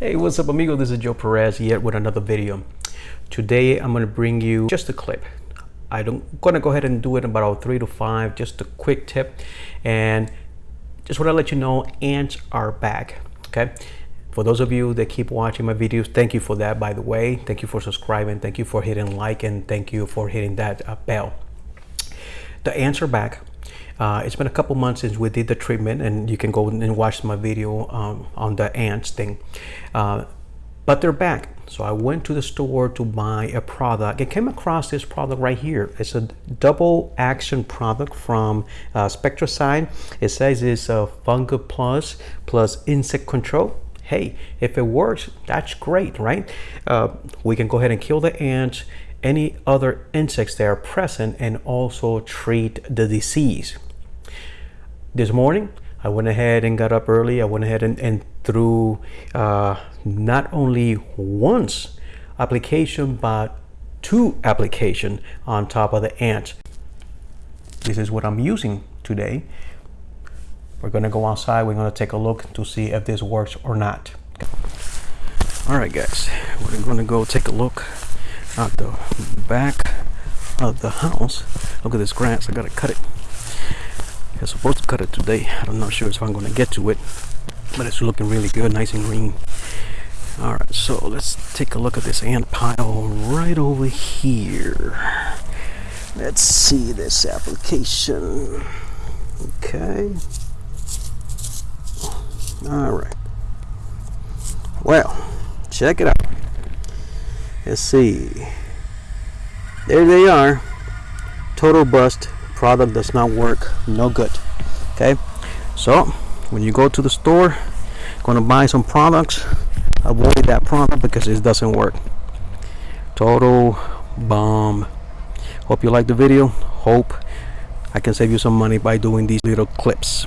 Hey, what's up amigo? This is Joe Perez yet with another video. Today I'm going to bring you just a clip. I'm going to go ahead and do it in about three to five, just a quick tip. And just want to let you know ants are back, okay? For those of you that keep watching my videos, thank you for that, by the way. Thank you for subscribing. Thank you for hitting like and thank you for hitting that uh, bell. The ants are back. Uh, it's been a couple months since we did the treatment and you can go and watch my video um, on the ants thing. Uh, but they're back. So I went to the store to buy a product. I came across this product right here. It's a double action product from uh, Spectracide. It says it's a Fungal Plus plus insect control. Hey, if it works, that's great, right? Uh, we can go ahead and kill the ants, any other insects that are present, and also treat the disease this morning. I went ahead and got up early. I went ahead and, and threw uh, not only once application but two application on top of the ants this is what I'm using today. We're gonna go outside. We're gonna take a look to see if this works or not. All right guys. We're gonna go take a look at the back of the house. Look at this grass. I gotta cut it Supposed to cut it today. I'm not sure if I'm to get to it, but it's looking really good, nice and green. All right, so let's take a look at this ant pile right over here. Let's see this application. Okay. All right. Well, check it out. Let's see. There they are. Total bust product does not work no good okay? So when you go to the store gonna buy some products avoid that product because it doesn't work. Total bomb. Hope you like the video. Hope I can save you some money by doing these little clips